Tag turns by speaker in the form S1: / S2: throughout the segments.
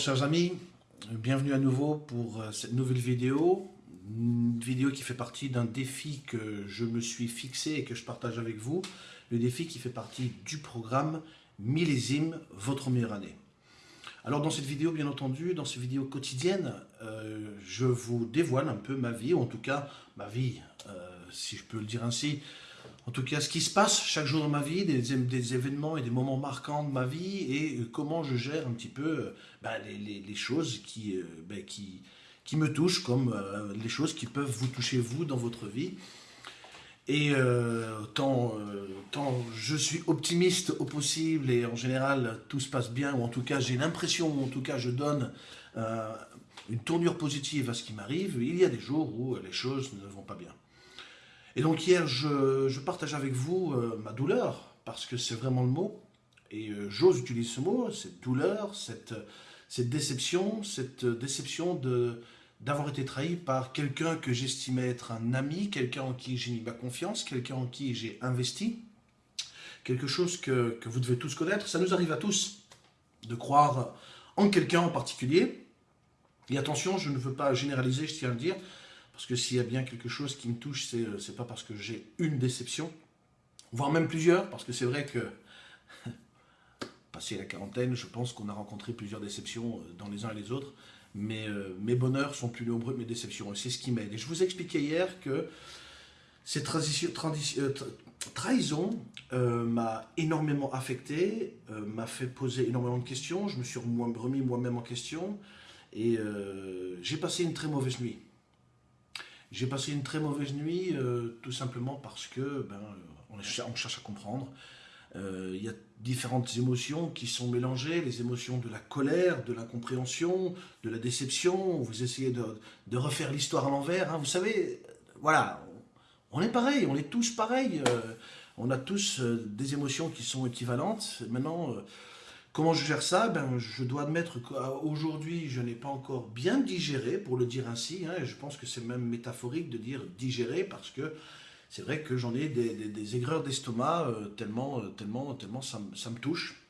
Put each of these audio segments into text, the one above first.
S1: chers amis, bienvenue à nouveau pour euh, cette nouvelle vidéo. Une vidéo qui fait partie d'un défi que je me suis fixé et que je partage avec vous. Le défi qui fait partie du programme Millésime, votre meilleure année. Alors dans cette vidéo, bien entendu, dans ces vidéos quotidiennes, euh, je vous dévoile un peu ma vie, ou en tout cas ma vie, euh, si je peux le dire ainsi, en tout cas ce qui se passe chaque jour dans ma vie, des, événements et des moments marquants de ma vie, et euh, comment je gère un petit peu bah, les, choses qui, bah, qui, me touchent, comme les choses qui peuvent vous toucher vous dans votre vie. Et euh, tant, euh, je suis optimiste au possible et en général tout se passe bien, ou en tout cas j'ai l'impression, ou en tout cas je donne euh, une tournure positive à ce qui m'arrive, il y a des jours où les choses ne vont pas bien. Et donc hier, je, partage avec vous ma douleur, parce que c'est vraiment le mot, et j'ose utiliser ce mot, cette douleur, cette, déception, cette déception de d'avoir été trahi par quelqu'un que j'estimais être un ami, quelqu'un en qui j'ai mis ma confiance, quelqu'un en qui j'ai investi, quelque chose que, vous devez tous connaître. Ça nous arrive à tous de croire en quelqu'un en particulier. Et attention, je ne veux pas généraliser, je tiens à le dire, parce que s'il y a bien quelque chose qui me touche, c'est euh, pas parce que j'ai une déception, voire même plusieurs, parce que c'est vrai que, passé la quarantaine, je pense qu'on a rencontré plusieurs déceptions euh, dans les uns et les autres, mais euh, mes bonheurs sont plus nombreux que mes déceptions, et c'est ce qui m'aide. Et je vous expliquais hier que cette trahison m'a énormément affecté, m'a fait poser énormément de questions, je me suis remis moi-même en question, et j'ai passé une très mauvaise nuit. J'ai passé une très mauvaise nuit tout simplement parce que ben, on cherche à comprendre, euh, il y a différentes émotions qui sont mélangées, les émotions de la colère, de l'incompréhension, de la déception, vous essayez de, refaire l'histoire à l'envers, hein. vous savez, voilà, on est pareil, on est tous pareils, euh, on a tous euh, des émotions qui sont équivalentes, maintenant, comment je gère ça? Ben, Je dois admettre qu'aujourd'hui, je n'ai pas encore bien digéré, pour le dire ainsi, hein, et je pense que c'est même métaphorique de dire digérer, parce que c'est vrai que j'en ai des, aigreurs d'estomac euh, tellement, euh, tellement, tellement ça, me touche.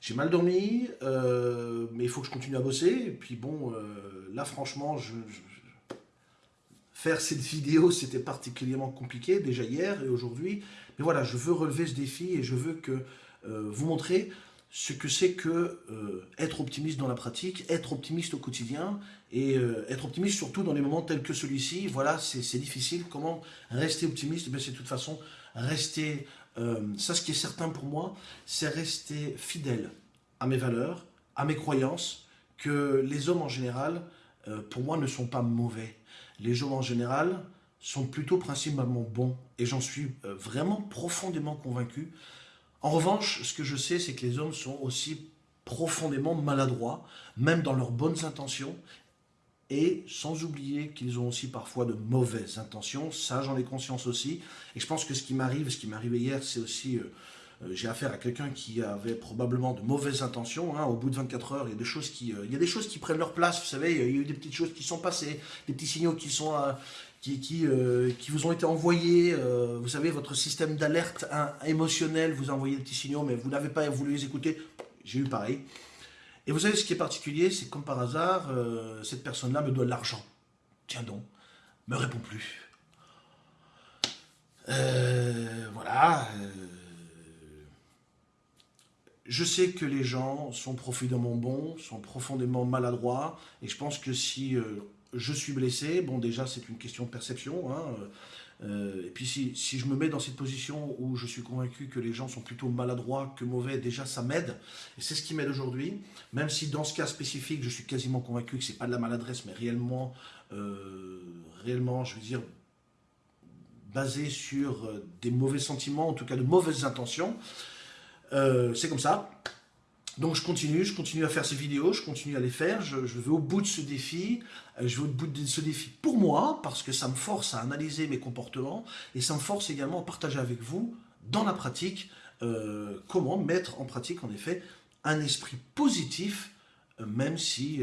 S1: J'ai mal dormi, euh, mais il faut que je continue à bosser. Et puis bon, là franchement, faire cette vidéo, c'était particulièrement compliqué déjà hier et aujourd'hui. Mais voilà, je veux relever ce défi et je veux que vous montrer ce que c'est que euh, être optimiste dans la pratique, être optimiste au quotidien, et euh, être optimiste surtout dans les moments tels que celui-ci, voilà, c'est difficile. Comment rester optimiste? Eh C'est de toute façon rester, euh, ça ce qui est certain pour moi, c'est rester fidèle à mes valeurs, à mes croyances, que les hommes en général, pour moi, ne sont pas mauvais. Les hommes en général sont plutôt principalement bons, et j'en suis vraiment profondément convaincu. En revanche, ce que je sais, c'est que les hommes sont aussi profondément maladroits, même dans leurs bonnes intentions, et sans oublier qu'ils ont aussi parfois de mauvaises intentions, ça j'en ai conscience aussi, et je pense que ce qui m'arrive, ce qui arrivé hier, c'est aussi, euh, j'ai affaire à quelqu'un qui avait probablement de mauvaises intentions, hein. au bout de 24 heures, il y, a des choses qui, euh, il y a des choses qui prennent leur place, vous savez, il y a eu des petites choses qui sont passées, des petits signaux qui sont, qui, euh, qui, vous ont été envoyés, euh, vous savez, votre système d'alerte émotionnel vous a envoyé des petits signaux, mais vous n'avez pas voulu les écouter, j'ai eu pareil. Et vous savez, ce qui est particulier, c'est comme par hasard, euh, cette personne-là me doit de l'argent. Tiens donc, me répond plus. voilà. Je sais que les gens sont profondément bons, sont profondément maladroits, et je pense que si je suis blessé, bon déjà c'est une question de perception, hein, euh, et puis si, je me mets dans cette position où je suis convaincu que les gens sont plutôt maladroits que mauvais, déjà ça m'aide, et c'est ce qui m'aide aujourd'hui, même si dans ce cas spécifique je suis quasiment convaincu que c'est pas de la maladresse, mais réellement, euh, réellement je veux dire, basé sur euh, des mauvais sentiments, en tout cas de mauvaises intentions, c'est comme ça, donc je continue, je continue à faire ces vidéos, je continue à les faire, je, vais au bout de ce défi, euh, je vais au bout de ce défi pour moi, parce que ça me force à analyser mes comportements, et ça me force également à partager avec vous, dans la pratique, euh, comment mettre en pratique en effet un esprit positif, euh, même si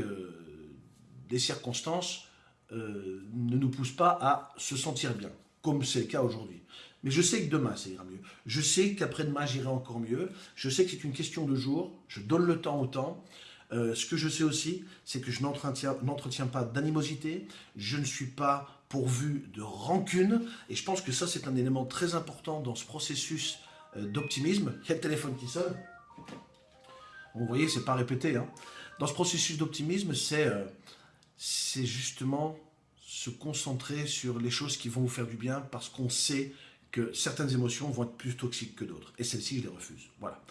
S1: les circonstances ne nous poussent pas à se sentir bien, comme c'est le cas aujourd'hui. Mais je sais que demain, ça ira mieux. Je sais qu'après-demain, j'irai encore mieux. Je sais que c'est une question de jour. Je donne le temps au temps. Euh, ce que je sais aussi, c'est que je n'entretiens pas d'animosité. Je ne suis pas pourvu de rancune. Et je pense que ça, c'est un élément très important dans ce processus euh, d'optimisme. Le téléphone qui sonne. vous voyez, c'est pas répété. Hein. Dans ce processus d'optimisme, c'est euh, justement se concentrer sur les choses qui vont vous faire du bien parce qu'on sait que certaines émotions vont être plus toxiques que d'autres. Et celles-ci, je les refuse. Voilà.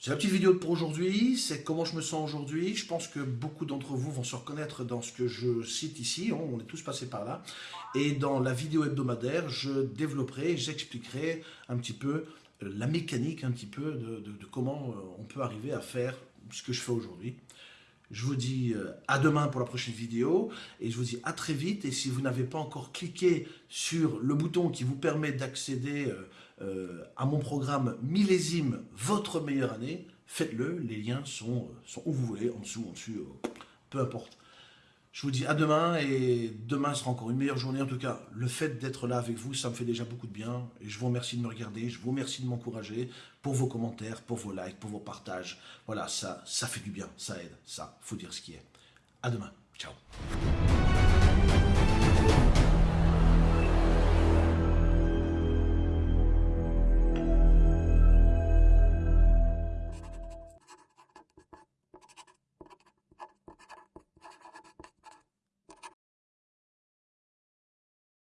S1: C'est la petite vidéo pour aujourd'hui, c'est comment je me sens aujourd'hui. Je pense que beaucoup d'entre vous vont se reconnaître dans ce que je cite ici, on est tous passés par là. Et dans la vidéo hebdomadaire, je développerai, j'expliquerai un petit peu euh, la mécanique, un petit peu de, de comment euh, on peut arriver à faire ce que je fais aujourd'hui. Je vous dis euh, à demain pour la prochaine vidéo et je vous dis à très vite. Et si vous n'avez pas encore cliqué sur le bouton qui vous permet d'accéder euh, euh, à mon programme Millésime, votre meilleure année, faites-le. Les liens sont, sont où vous voulez, en dessous, en dessus, peu importe. Je vous dis à demain et demain sera encore une meilleure journée. En tout cas, le fait d'être là avec vous, ça me fait déjà beaucoup de bien. Et je vous remercie de me regarder, je vous remercie de m'encourager pour vos commentaires, pour vos likes, pour vos partages. Voilà, ça, ça fait du bien, ça aide, ça, faut dire ce qui est. À demain, ciao.